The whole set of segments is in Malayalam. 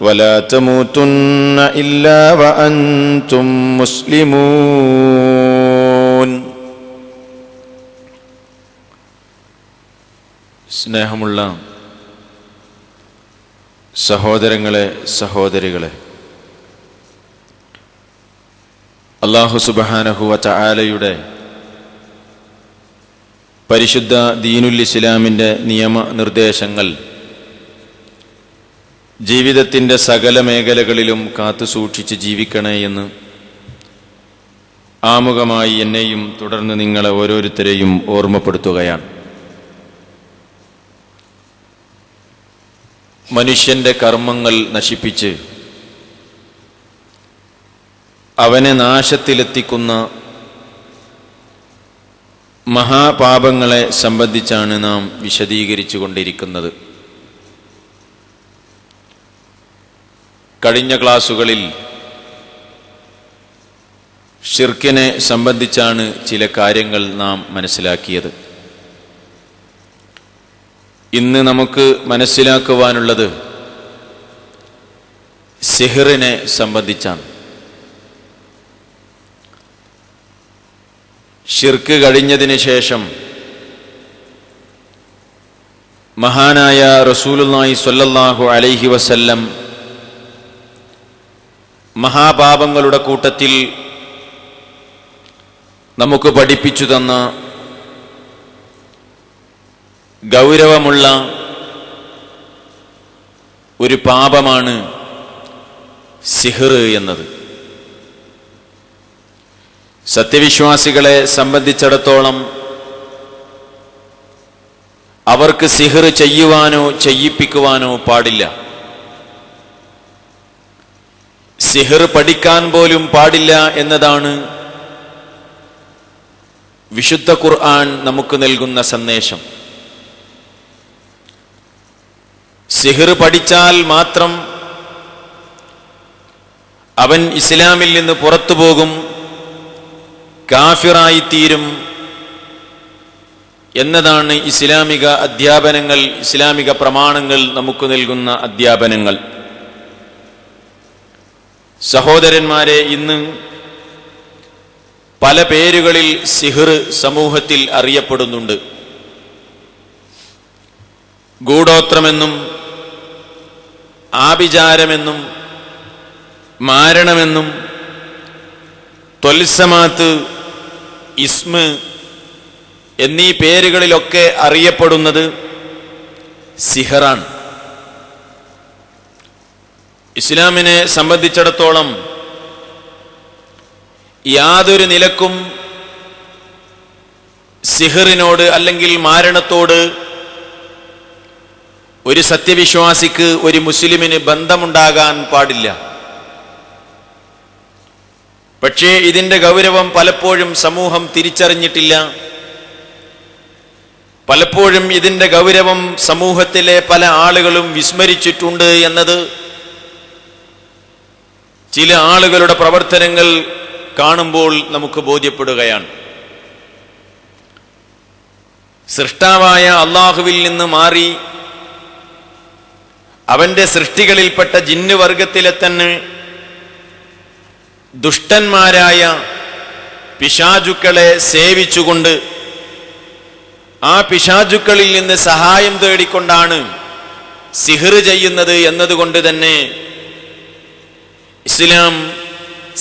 ولا تموتن الا وانتم مسلمون സ്നേഹമുള്ള സഹോദരങ്ങളെ സഹോദരികളെ അള്ളാഹു സുബഹാനഹുവ ചായാലയുടെ പരിശുദ്ധ ദീനുൽ ഇസ്ലാമിൻ്റെ നിയമനിർദ്ദേശങ്ങൾ ജീവിതത്തിന്റെ സകല മേഖലകളിലും കാത്തു സൂക്ഷിച്ച് ജീവിക്കണേ എന്ന് ആമുഖമായി എന്നെയും തുടർന്ന് നിങ്ങളെ ഓരോരുത്തരെയും ഓർമ്മപ്പെടുത്തുകയാണ്. മനുഷ്യന്റെ കർമ്മങ്ങൾ നശിപ്പിച്ച് അവനെ നാശത്തിലെത്തിക്കുന്ന മഹാപാപങ്ങളെ സംബന്ധിച്ചാണ് നാം വിശദീകരിച്ചു കൊണ്ടിരിക്കുന്നത് കഴിഞ്ഞ ക്ലാസ്സുകളിൽ ഷിർക്കിനെ സംബന്ധിച്ചാണ് ചില കാര്യങ്ങൾ നാം മനസ്സിലാക്കിയത്. ഇന്ന് നമുക്ക് മനസ്സിലാക്കുവാനുള്ളത് സിഹിറിനെ സംബന്ധിച്ചാണ്. ഷിർക്ക് കഴിഞ്ഞതിന് ശേഷം മഹാനായ റസൂലുല്ലാഹി സ്വല്ലല്ലാഹു അലൈഹി വസല്ലം മഹാപാപങ്ങളുടെ കൂട്ടത്തിൽ നമുക്ക് പഠിപ്പിച്ചു തന്ന ഗൗരവമുള്ള ഒരു പാപമാണ് സിഹർ എന്നത്. സത്യവിശ്വാസികളെ സംബന്ധിച്ചിടത്തോളം അവർക്ക് സിഹർ ചെയ്യുവാനോ ചെയ്യിപ്പിക്കുവാനോ പാടില്ല. സിഹിർ പഠിക്കാൻ പോലും പാടില്ല എന്നതാണ് വിശുദ്ധ ഖുർആൻ നമുക്ക് നൽകുന്ന സന്ദേശം. സിഹർ പഠിച്ചാൽ മാത്രം അവൻ ഇസ്ലാമിൽ നിന്ന് പുറത്തു പോകും കാഫിറായിത്തീരും എന്നതാണ് ഇസ്ലാമിക അധ്യാപനങ്ങൾ ഇസ്ലാമിക പ്രമാണങ്ങൾ നമുക്ക് നൽകുന്ന അധ്യാപനങ്ങൾ. സഹോദരന്മാരെ ഇന്ന് പല പേരുകളിൽ സിഹിർ സമൂഹത്തിൽ അറിയപ്പെടുന്നുണ്ട്. ഗൂഢോത്രമെന്നും ആഭിചാരമെന്നും മാരണമെന്നും തൊൽസമാത്ത് ഇസ്മ് എന്നീ പേരുകളിലൊക്കെ അറിയപ്പെടുന്നത് സിഹറാണ്. ഇസ്ലാമിനെ സംബന്ധിച്ചിടത്തോളം യാതൊരു നിലക്കും സിഹറിനോട് അല്ലെങ്കിൽ മാരണത്തോട് ഒരു സത്യവിശ്വാസിക്ക് ഒരു മുസ്ലിമിന് ബന്ധമുണ്ടാകാൻ പാടില്ല. പക്ഷേ ഇതിന്റെ ഗൗരവം പലപ്പോഴും സമൂഹം തിരിച്ചറിഞ്ഞിട്ടില്ല. പലപ്പോഴും ഇതിന്റെ ഗൗരവം സമൂഹത്തിലെ പല ആളുകളും വിസ്മരിച്ചിട്ടുണ്ട് എന്നത് ചില ആളുകളുടെ പ്രവർത്തനങ്ങൾ കാണുമ്പോൾ നമുക്ക് ബോധ്യപ്പെടുകയാണ്. സൃഷ്ടാവായ അള്ളാഹുവിൽ നിന്ന് മാറി അവന്റെ സൃഷ്ടികളിൽപ്പെട്ട ജിന്നുവർഗത്തിലെ തന്നെ ദുഷ്ടന്മാരായ പിശാചുക്കളെ സേവിച്ചുകൊണ്ട് ആ പിശാചുക്കളിൽ നിന്ന് സഹായം തേടിക്കൊണ്ടാണ് സിഹിർ ചെയ്യുന്നത് എന്നതുകൊണ്ട് തന്നെ ഇസ്ലാം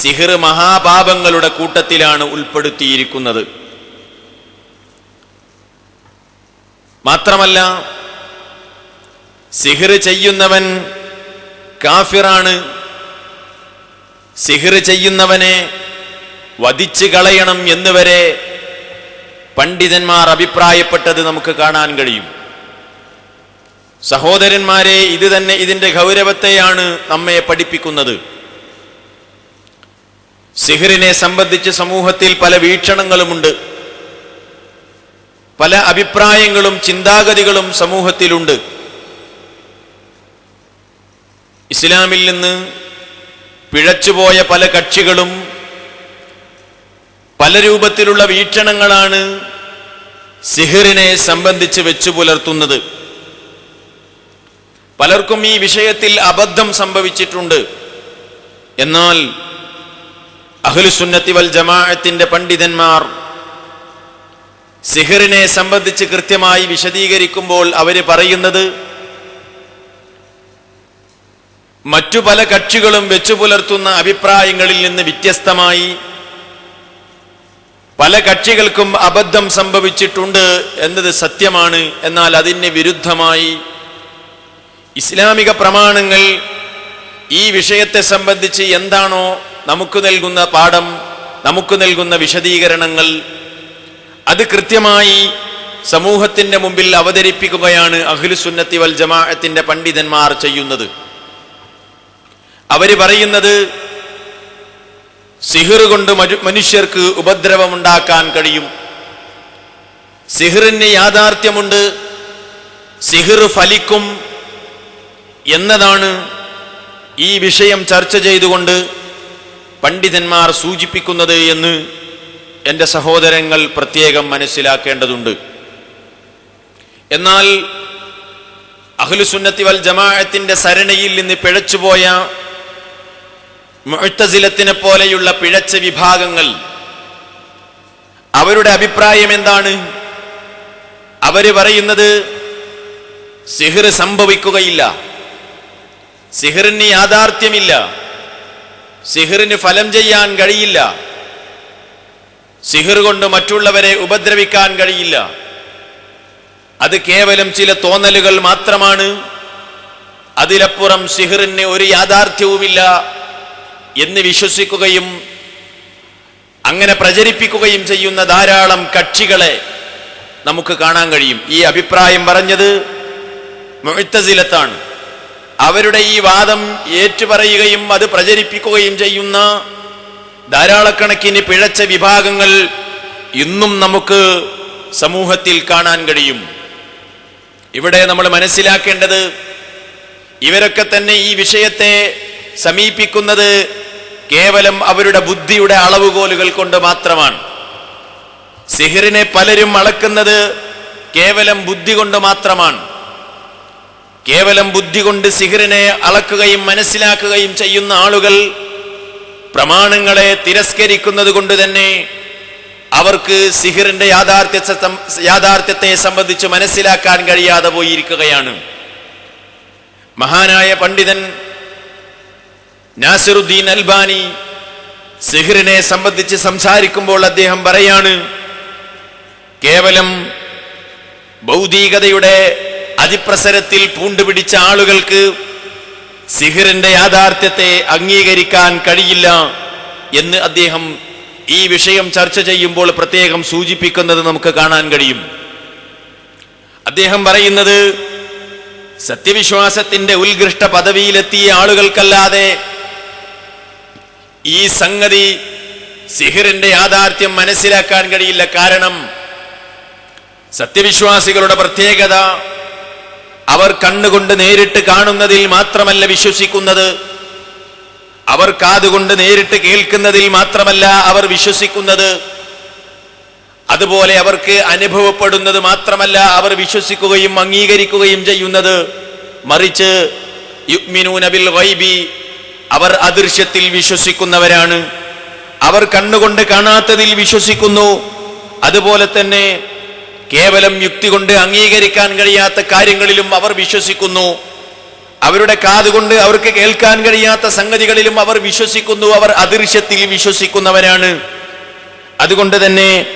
സിഹിർ മഹാപാപങ്ങളുടെ കൂട്ടത്തിലാണ് ഉൾപ്പെടുത്തിയിരിക്കുന്നത്. മാത്രമല്ല സിഹിർ ചെയ്യുന്നവൻ കാഫിറാണ്. സിഹിർ ചെയ്യുന്നവനെ വധിച്ചു കളയണം എന്നുവരെ പണ്ഡിതന്മാർ അഭിപ്രായപ്പെട്ടത് നമുക്ക് കാണാൻ കഴിയും. സഹോദരന്മാരെ ഇത് തന്നെ ഇതിന്റെ ഗൗരവത്തെയാണ് നമ്മെ പഠിപ്പിക്കുന്നത്. സിഹിറിനെ സംബന്ധിച്ച് സമൂഹത്തിൽ പല വീക്ഷണങ്ങളുമുണ്ട്. പല അഭിപ്രായങ്ങളും ചിന്താഗതികളും സമൂഹത്തിലുണ്ട്. ഇസ്ലാമിൽ നിന്ന് പിഴച്ചുപോയ പല കക്ഷികളും പല രൂപത്തിലുള്ള വീക്ഷണങ്ങളാണ് സിഹിറിനെ സംബന്ധിച്ച് വെച്ചു പുലർത്തുന്നത്. പലർക്കും ഈ വിഷയത്തിൽ അബദ്ധം സംഭവിച്ചിട്ടുണ്ട്. എന്നാൽ അഹ്ലുസുന്നത്തി വൽ ജമാഅത്തിന്റെ പണ്ഡിതന്മാർ സിഹറിനെ സംബന്ധിച്ച് കൃത്യമായി വിശദീകരിക്കുമ്പോൾ അവർ പറയുന്നത് മറ്റു പല കക്ഷികളും വെച്ചു പുലർത്തുന്ന അഭിപ്രായങ്ങളിൽ നിന്ന് വ്യത്യസ്തമായി പല കക്ഷികൾക്കും അബദ്ധം സംഭവിച്ചിട്ടുണ്ട് എന്നത് സത്യമാണ്. എന്നാൽ അതിന് വിരുദ്ധമായി ഇസ്ലാമിക പ്രമാണങ്ങൾ ഈ വിഷയത്തെ സംബന്ധിച്ച് എന്താണോ നമുക്ക് നൽകുന്ന പാഠം നമുക്ക് നൽകുന്ന വിശദീകരണങ്ങൾ അത് കൃത്യമായി സമൂഹത്തിന്റെ മുമ്പിൽ അവതരിപ്പിക്കുകയാണ് അഖിലുസുന്നത്തി വൽ ജമാഅത്തിന്റെ പണ്ഡിതന്മാർ ചെയ്യുന്നത്. അവർ പറയുന്നത് സിഹിർ കൊണ്ട് മനുഷ്യർക്ക് ഉപദ്രവമുണ്ടാക്കാൻ കഴിയും. സിഹിറിന് യാഥാർത്ഥ്യമുണ്ട് സിഹിർ ഫലിക്കും എന്നതാണ് ഈ വിഷയം ചർച്ച ചെയ്തുകൊണ്ട് പണ്ഡിതന്മാർ സൂചിപ്പിക്കുന്നത് എന്ന് എന്റെ സഹോദരങ്ങൾ പ്രത്യേകം മനസ്സിലാക്കേണ്ടതുണ്ട്. എന്നാൽ അഹ്ലുസുന്നത്തി വൽ ജമാഅത്തിന്റെ സരണിയിൽ നിന്ന് പിഴച്ചുപോയ മുഴത്തസിലത്തിനെ പോലെയുള്ള പിഴച്ച വിഭാഗങ്ങൾ അവരുടെ അഭിപ്രായം എന്താണ്? അവർ പറയുന്നത് സിഹിർ സംഭവിക്കുകയില്ല. സിഹിറിന് യാഥാർത്ഥ്യമില്ല. സിഹിറിന് ഫലം ചെയ്യാൻ കഴിയില്ല. സിഹിർ കൊണ്ട് മറ്റുള്ളവരെ ഉപദ്രവിക്കാൻ കഴിയില്ല. അത് കേവലം ചില തോന്നലുകൾ മാത്രമാണ്. അതിലപ്പുറം സിഹിറിന് ഒരു യാഥാർത്ഥ്യവുമില്ല എന്ന് വിശ്വസിക്കുകയും അങ്ങനെ പ്രചരിപ്പിക്കുകയും ചെയ്യുന്ന ധാരാളം കക്ഷികളെ നമുക്ക് കാണാൻ കഴിയും. ഈ അഭിപ്രായം പറഞ്ഞത് മുഴുത്തസിലത്താണ് അവരുടെ ഈ വാദം ഏറ്റുപറയുകയും അത് പ്രചരിപ്പിക്കുകയും ചെയ്യുന്ന ധാരാളക്കണക്കിന് പിഴച്ച വിഭാഗങ്ങൾ ഇന്നും നമുക്ക് സമൂഹത്തിൽ കാണാൻ കഴിയും. ഇവിടെ നമ്മൾ മനസ്സിലാക്കേണ്ടത് ഇവരൊക്കെ തന്നെ ഈ വിഷയത്തെ സമീപിക്കുന്നത് കേവലം അവരുടെ ബുദ്ധിയുടെ അളവുകോലുകൾ കൊണ്ട് മാത്രമാണ്. സിഹിറിനെ പലരും അളക്കുന്നത് കേവലം ബുദ്ധി കൊണ്ട് മാത്രമാണ്. കേവലം ബുദ്ധി കൊണ്ട് സിഹിറിനെ അളക്കുകയും മനസ്സിലാക്കുകയും ചെയ്യുന്ന ആളുകൾ പ്രമാണങ്ങളെ തിരസ്കരിക്കുന്നത് കൊണ്ട് തന്നെ അവർക്ക് സിഹിറിന്റെ യാഥാർത്ഥ്യ യാഥാർത്ഥ്യത്തെ സംബന്ധിച്ച് മനസ്സിലാക്കാൻ കഴിയാതെ പോയിരിക്കുകയാണ്. മഹാനായ പണ്ഡിതൻ നാസിറുദ്ദീൻ അൽബാനി സിഹിറിനെ സംബന്ധിച്ച് സംസാരിക്കുമ്പോൾ അദ്ദേഹം പറയാണ് കേവലം ഭൗതികതയുടെ അതിപ്രസരത്തിൽ പൂണ്ടുപിടിച്ച ആളുകൾക്ക് സിഹിറിന്റെ യാഥാർത്ഥ്യത്തെ അംഗീകരിക്കാൻ കഴിയില്ല എന്ന് അദ്ദേഹം ഈ വിഷയം ചർച്ച ചെയ്യുമ്പോൾ പ്രത്യേകം സൂചിപ്പിക്കുന്നത് നമുക്ക് കാണാൻ കഴിയും. അദ്ദേഹം പറയുന്നത് സത്യവിശ്വാസത്തിന്റെ ഉത്കൃഷ്ട പദവിയിലെത്തിയ ആളുകൾക്കല്ലാതെ ഈ സംഗതി സിഹിറിന്റെ യാഥാർത്ഥ്യം മനസ്സിലാക്കാൻ കഴിയില്ല. കാരണം സത്യവിശ്വാസികളുടെ പ്രത്യേകത അവർ കണ്ണുകൊണ്ട് നേരിട്ട് കാണുന്നതിൽ മാത്രമല്ല വിശ്വസിക്കുന്നത്. അവർ കാതുകൊണ്ട് നേരിട്ട് കേൾക്കുന്നതിൽ മാത്രമല്ല അവർ വിശ്വസിക്കുന്നത്. അതുപോലെ അവർക്ക് അനുഭവപ്പെടുന്നത് മാത്രമല്ല അവർ വിശ്വസിക്കുകയും അംഗീകരിക്കുകയും ചെയ്യുന്നത്. മറിച്ച് അവർ അദൃശ്യത്തിൽ വിശ്വസിക്കുന്നവരാണ്. അവർ കണ്ണുകൊണ്ട് കാണാത്തതിൽ വിശ്വസിക്കുന്നു. അതുപോലെ തന്നെ കേവലം യുക്തി കൊണ്ട് അംഗീകരിക്കാൻ കഴിയാത്ത കാര്യങ്ങളിലും അവർ വിശ്വസിക്കുന്നു. അവരുടെ കാതുകൊണ്ട് അവർക്ക് കേൾക്കാൻ കഴിയാത്ത സംഗതികളിലും അവർ വിശ്വസിക്കുന്നു. അവർ അദൃശ്യത്തിൽ വിശ്വസിക്കുന്നവരാണ്. അതുകൊണ്ട് തന്നെ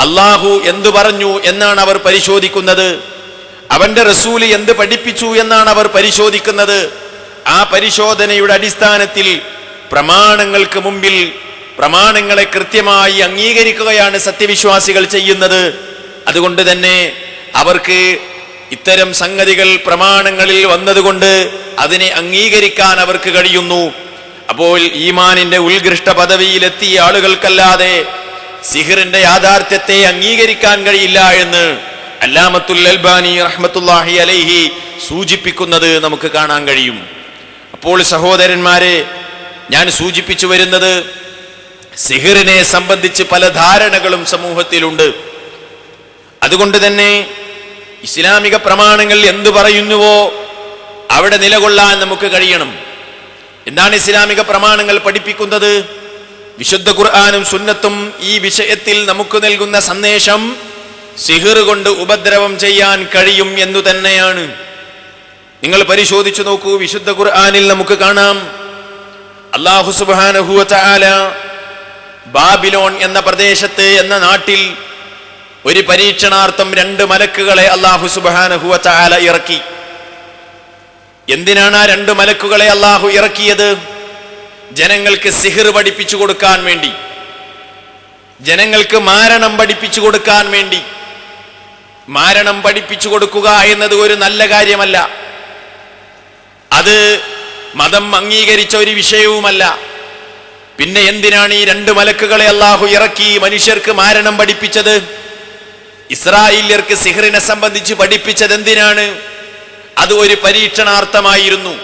അള്ളാഹു എന്തു പറഞ്ഞു എന്നാണ് അവർ പരിശോധിക്കുന്നത്. അവന്റെ റസൂൽ എന്ത് പഠിപ്പിച്ചു എന്നാണ് അവർ പരിശോധിക്കുന്നത്. ആ പരിശോധനയുടെ അടിസ്ഥാനത്തിൽ പ്രമാണങ്ങൾക്ക് മുമ്പിൽ പ്രമാണങ്ങളെ കൃത്യമായി അംഗീകരിക്കുകയാണ് സത്യവിശ്വാസികൾ ചെയ്യുന്നത്. അതുകൊണ്ട് തന്നെ അവർക്ക് ഇത്തരം സംഗതികൾ പ്രമാണങ്ങളിൽ വന്നതുകൊണ്ട് അതിനെ അംഗീകരിക്കാൻ അവർക്ക് കഴിയുന്നു. അപ്പോൾ ഈമാനിന്റെ ഉത്കൃഷ്ട പദവിയിലെത്തിയ ആളുകൾക്കല്ലാതെ സിഹിറിന്റെ യാഥാർത്ഥ്യത്തെ അംഗീകരിക്കാൻ കഴിയില്ല എന്ന് അല്ലാമത്തുൽ അൽബാനി റഹ്മത്തുല്ലാഹി അലൈഹി സൂചിപ്പിക്കുന്നത് നമുക്ക് കാണാൻ കഴിയും. അപ്പോൾ സഹോദരന്മാരെ ഞാൻ സൂചിപ്പിച്ചു വരുന്നത് സിഹിറിനെ സംബന്ധിച്ച് പല ധാരണകളും സമൂഹത്തിലുണ്ട്. അതുകൊണ്ട് തന്നെ ഇസ്ലാമിക പ്രമാണങ്ങൾ എന്തു പറയുന്നുവോ അവിടെ നിലകൊള്ളാൻ നമുക്ക് കഴിയണം. എന്താണ് ഇസ്ലാമിക പ്രമാണങ്ങൾ പഠിപ്പിക്കുന്നത്? വിശുദ്ധ ഖുർആാനും സുന്നത്തും ഈ വിഷയത്തിൽ നമുക്ക് നൽകുന്ന സന്ദേശം സിഹിർ കൊണ്ട് ഉപദ്രവം ചെയ്യാൻ കഴിയും എന്നു തന്നെയാണ്. നിങ്ങൾ പരിശോധിച്ചു നോക്കൂ വിശുദ്ധ ഖുർആാനിൽ നമുക്ക് കാണാം. അള്ളാഹു സുബാനഹുല ബാബിലോൺ എന്ന പ്രദേശത്ത് എന്ന നാട്ടിൽ ഒരു പരീക്ഷണാർത്ഥം രണ്ട് മലക്കുകളെ അള്ളാഹു സുബാനഹുവ ചാല ഇറക്കി. എന്തിനാണ് ആ രണ്ട് മലക്കുകളെ അള്ളാഹു ഇറക്കിയത്? ജനങ്ങൾക്ക് സിഹിർ പഠിപ്പിച്ചു കൊടുക്കാൻ വേണ്ടി. ജനങ്ങൾക്ക് മാരണം പഠിപ്പിച്ചു കൊടുക്കാൻ വേണ്ടി. മാരണം പഠിപ്പിച്ചു കൊടുക്കുക എന്നത് ഒരു നല്ല കാര്യമല്ല. അത് മതം അംഗീകരിച്ച ഒരു വിഷയവുമല്ല. പിന്നെ എന്തിനാണ് ഈ രണ്ട് മലക്കുകളെ അള്ളാഹു ഇറക്കി മനുഷ്യർക്ക് മാരണം പഠിപ്പിച്ചത്? ഇസ്രായേല്യർക്ക് സിഹറിനെ സംബന്ധിച്ച് പഠിപ്പിച്ചത് എന്തിനാണ്? അത് ഒരു പരീക്ഷണാർത്ഥമായിരുന്നു.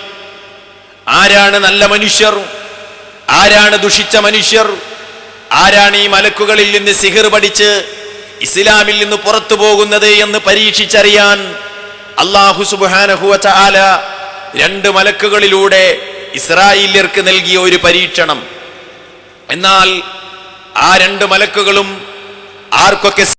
ആരാണ് നല്ല മനുഷ്യർ? ആരാണ് ദുഷിച്ച മനുഷ്യർ? ആരാണ് ഈ മലക്കുകളിൽ നിന്ന് സിഹിർ പഠിച്ച് ഇസ്ലാമിൽ നിന്ന് പുറത്തു പോകുന്നത് എന്ന് പരീക്ഷിച്ചറിയാൻ അള്ളാഹു സുബാനഹുവ ചാല രണ്ട് മലക്കുകളിലൂടെ ഇസ്രായേല്യർക്ക് നൽകിയ ഒരു പരീക്ഷണം. എന്നാൽ ആ രണ്ട് മലക്കുകളും ആർക്കൊക്കെ